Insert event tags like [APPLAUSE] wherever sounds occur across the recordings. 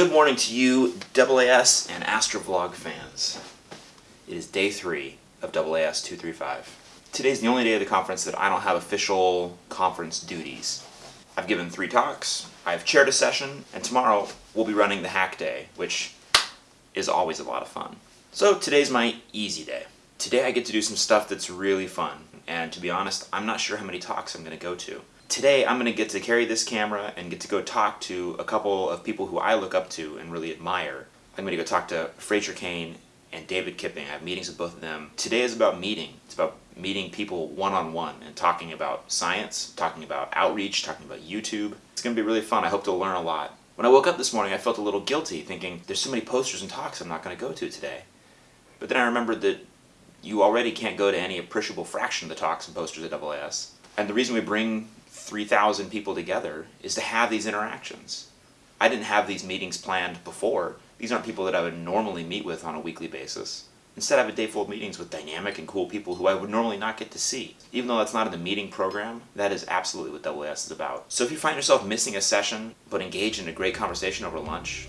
Good morning to you, AAS and Astrovlog fans. It is day three of AAS 235. Today's the only day of the conference that I don't have official conference duties. I've given three talks, I've chaired a session, and tomorrow we'll be running the hack day, which is always a lot of fun. So today's my easy day. Today I get to do some stuff that's really fun, and to be honest, I'm not sure how many talks I'm going to go to. Today I'm going to get to carry this camera and get to go talk to a couple of people who I look up to and really admire. I'm going to go talk to Fraser Cain and David Kipping. I have meetings with both of them. Today is about meeting. It's about meeting people one-on-one -on -one and talking about science, talking about outreach, talking about YouTube. It's going to be really fun. I hope to learn a lot. When I woke up this morning, I felt a little guilty, thinking there's so many posters and talks I'm not going to go to today. But then I remembered that you already can't go to any appreciable fraction of the talks and posters at AAS. And the reason we bring 3,000 people together is to have these interactions. I didn't have these meetings planned before. These aren't people that I would normally meet with on a weekly basis. Instead, I have a day full of meetings with dynamic and cool people who I would normally not get to see. Even though that's not in the meeting program, that is absolutely what AAS is about. So if you find yourself missing a session, but engage in a great conversation over lunch,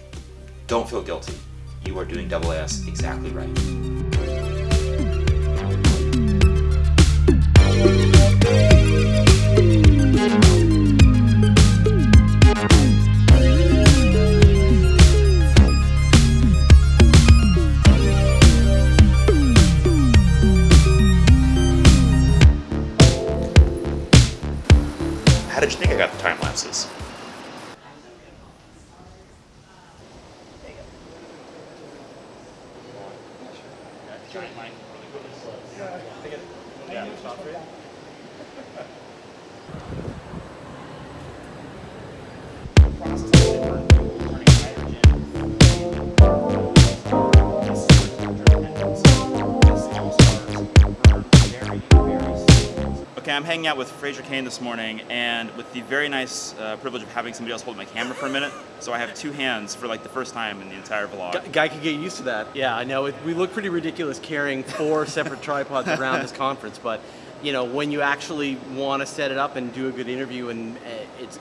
don't feel guilty. You are doing AAS exactly right. giant mind. Yeah. I it. Yeah, it's. [LAUGHS] Okay, I'm hanging out with Fraser Cain this morning, and with the very nice uh, privilege of having somebody else hold my camera for a minute, so I have two hands for like the first time in the entire vlog. Guy could get used to that. Yeah, I know. It, we look pretty ridiculous carrying four [LAUGHS] separate tripods around this conference, but you know, when you actually want to set it up and do a good interview, and uh, it's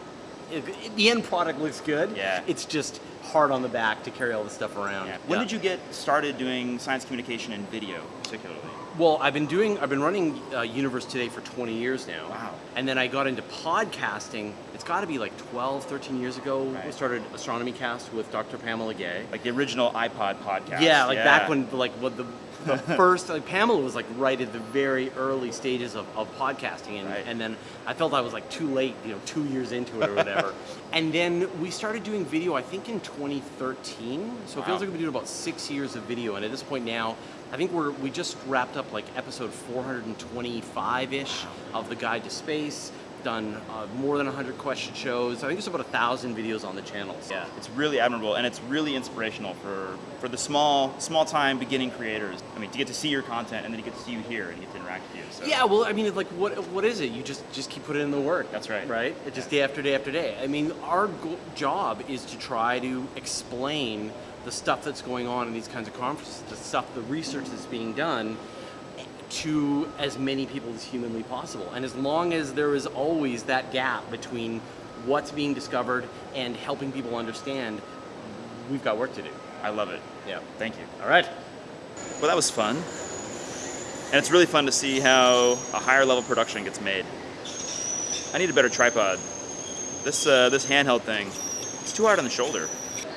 it, the end product looks good. Yeah. It's just hard on the back to carry all this stuff around. Yeah. When Yeah. did you get started doing science communication and video, particularly? Well, I've been doing, I've been running uh, Universe Today for 20 years now. Wow. And then I got into podcasting, it's got to be like 12, 13 years ago. Right. I started Astronomy Cast with Dr. Pamela Gay. Like the original iPod podcast. Yeah, like back when like what the, the [LAUGHS] first like Pamela was like right at the very early stages of, of podcasting and, Right. and then I felt I was like too late, you know, two years into it or whatever. [LAUGHS] and then we started doing video I think in 2013. So it feels like we've been doing about six years of video and at this point now I think we're we just wrapped up like episode 425-ish of the Guide to Space. Done uh, more than 100 question shows. I think there's about a thousand videos on the channel. So. Yeah, it's really admirable and it's really inspirational for, for the small small time beginning creators. I mean, to get to see your content and then you get to see you here and get to interact with you. So. Yeah, well, I mean, it's like, what what is it? You just just keep putting in the work. That's right. Right? It's just day after day after day. I mean, our go- job is to try to explain the stuff that's going on in these kinds of conferences, the stuff, the research that's being done, to as many people as humanly possible. And as long as there is always that gap between what's being discovered and helping people understand, we've got work to do. I love it. Yeah. Thank you. All right. Well, that was fun. And it's really fun to see how a higher level production gets made. I need a better tripod. This, uh, this handheld thing, it's too hard on the shoulder.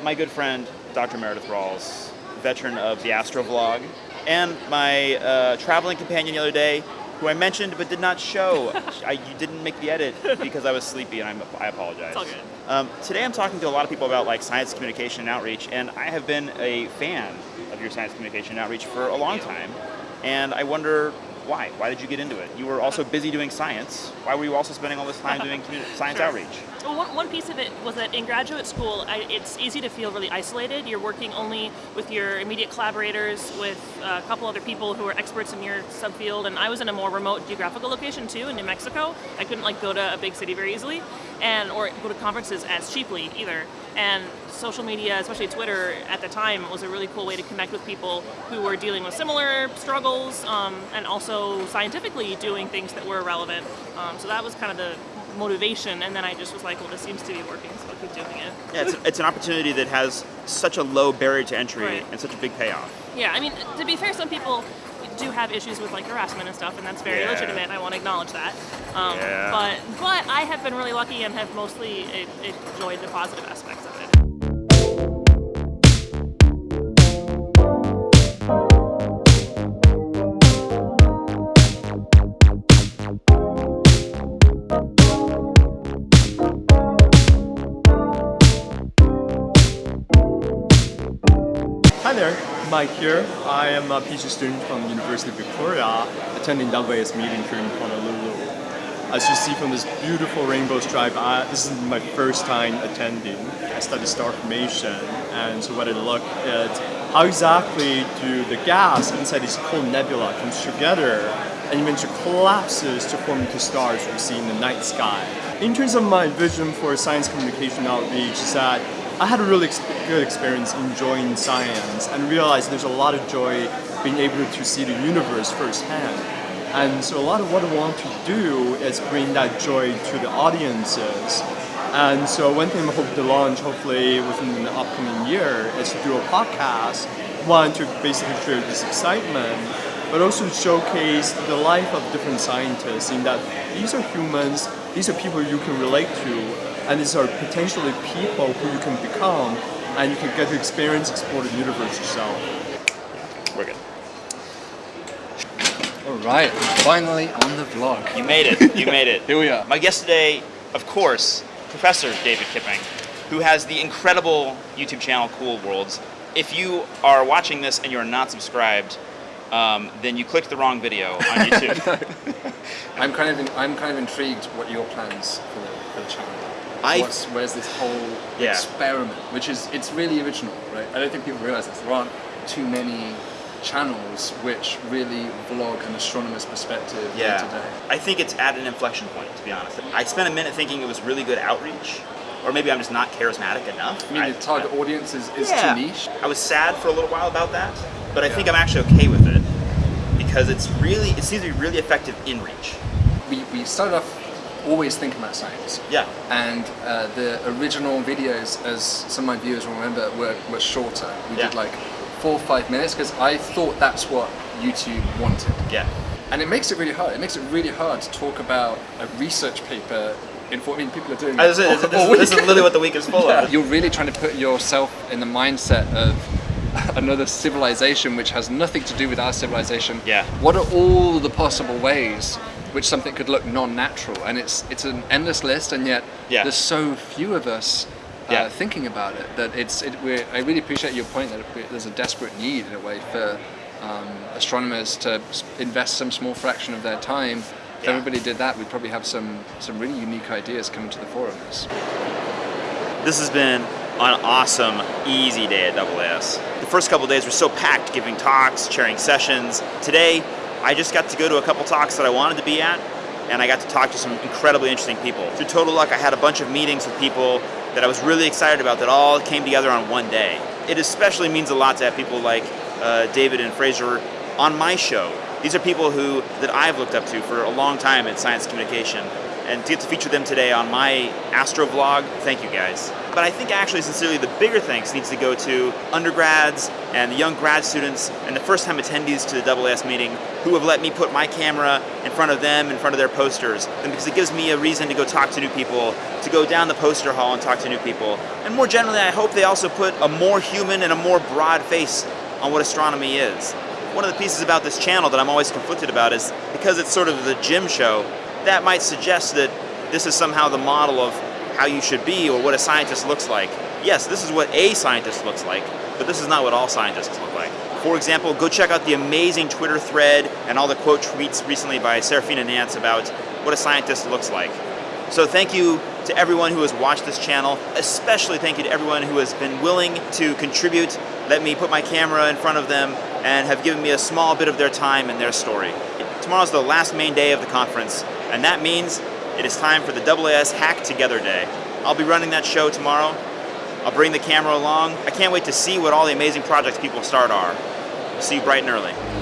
My good friend, Dr. Meredith Rawls, veteran of the Astro Vlog, and my uh, traveling companion the other day, who I mentioned but did not show. [LAUGHS] I, you didn't make the edit because I was sleepy and I'm, I apologize. It's all good. Um, today I'm talking to a lot of people about like science communication and outreach, and I have been a fan of your science communication and outreach for a long time, and I wonder why? Why did you get into it? You were also busy doing science. Why were you also spending all this time doing [LAUGHS] science Sure. outreach? Well, one, one piece of it was that in graduate school, I, it's easy to feel really isolated. You're working only with your immediate collaborators, with a couple other people who are experts in your subfield, and I was in a more remote geographical location too, in New Mexico. I couldn't like go to a big city very easily, and or go to conferences as cheaply either. And social media, especially Twitter, at the time was a really cool way to connect with people who were dealing with similar struggles, um, and also scientifically doing things that were relevant. Um, so that was kind of the motivation, and then I just was like, well, this seems to be working, so I'll keep doing it. Yeah, it's, it's an opportunity that has such a low barrier to entry Right. and such a big payoff. Yeah, I mean, to be fair, some people do have issues with like harassment and stuff, and that's very Yeah. legitimate. I want to acknowledge that. Um, Yeah. But but I have been really lucky and have mostly enjoyed the positive aspects of it. Mike here. I am a PhD student from the University of Victoria, attending WAS meeting here in Honolulu. As you see from this beautiful rainbow stripe, I, this is my first time attending. I studied star formation, and so what I look at how exactly do the gas inside this cold nebula comes together and eventually collapses to form into stars we see in the night sky. In terms of my vision for science communication outreach is that I had a really ex- good experience enjoying science and realized there's a lot of joy being able to see the universe firsthand. And so a lot of what I want to do is bring that joy to the audiences. And so one thing I hope to launch hopefully within the upcoming year is to do a podcast, one to basically share this excitement, but also showcase the life of different scientists in that these are humans, these are people you can relate to, and these are potentially people who you can become, and you can get to experience, explore the universe yourself. We're good. All right, finally on the vlog. You made it. You made it. [LAUGHS] Here we are. My guest today, of course, Professor David Kipping, who has the incredible YouTube channel Cool Worlds. If you are watching this and you are not subscribed, um, then you clicked the wrong video on [LAUGHS] YouTube. I'm kind of in, I'm kind of intrigued what your plans for the, for the channel. are. I- What's, where's this whole Yeah. experiment, which is it's really original, right? I don't think people realize this. There aren't too many channels which really vlog an astronomer's perspective day to day. I think it's at an inflection point, to be honest. I spent a minute thinking it was really good outreach, or maybe I'm just not charismatic enough. I mean, the target audience is, is Yeah. too niche. I was sad for a little while about that, but I think I'm actually okay with it because it's really it seems to be really effective in reach. We, we started off always thinking about science. Yeah. And uh, the original videos, as some of my viewers will remember, were, were shorter. We Yeah. did like four or five minutes because I thought that's what YouTube wanted. Yeah. And it makes it really hard. It makes it really hard to talk about a research paper in what I mean, people are doing Uh, This all- this, all this is literally what the week is full [LAUGHS] Yeah. of. You're really trying to put yourself in the mindset of [LAUGHS] another civilization which has nothing to do with our civilization. Yeah. What are all the possible ways which something could look non-natural? And it's it's an endless list, and yet Yeah. there's so few of us. Uh, Yeah. thinking about it, that it's. It, we're, I really appreciate your point that it, there's a desperate need in a way for um, astronomers to invest some small fraction of their time. If Yeah. everybody did that, we'd probably have some some really unique ideas coming to the fore on this. This has been an awesome, easy day at AAS. The first couple days were so packed, giving talks, chairing sessions. Today, I just got to go to a couple talks that I wanted to be at, and I got to talk to some incredibly interesting people. Through total luck, I had a bunch of meetings with people that I was really excited about that all came together on one day. It especially means a lot to have people like uh, David and Fraser on my show. These are people who that I've looked up to for a long time in science communication, and to get to feature them today on my Astro vlog, thank you guys. But I think actually, sincerely, the bigger thanks needs to go to undergrads and the young grad students and the first-time attendees to the AAS meeting who have let me put my camera in front of them, in front of their posters, and because it gives me a reason to go talk to new people, to go down the poster hall and talk to new people. And more generally, I hope they also put a more human and a more broad face on what astronomy is. One of the pieces about this channel that I'm always conflicted about is because it's sort of the Jim show, that might suggest that this is somehow the model of how you should be or what a scientist looks like. Yes, this is what a scientist looks like, but this is not what all scientists look like. For example, go check out the amazing Twitter thread and all the quote tweets recently by Serafina Nance about what a scientist looks like. So thank you to everyone who has watched this channel, especially thank you to everyone who has been willing to contribute, let me put my camera in front of them, and have given me a small bit of their time and their story. Tomorrow's the last main day of the conference, and that means it is time for the AAS Hack Together Day. I'll be running that show tomorrow. I'll bring the camera along. I can't wait to see what all the amazing projects people start are. See you bright and early.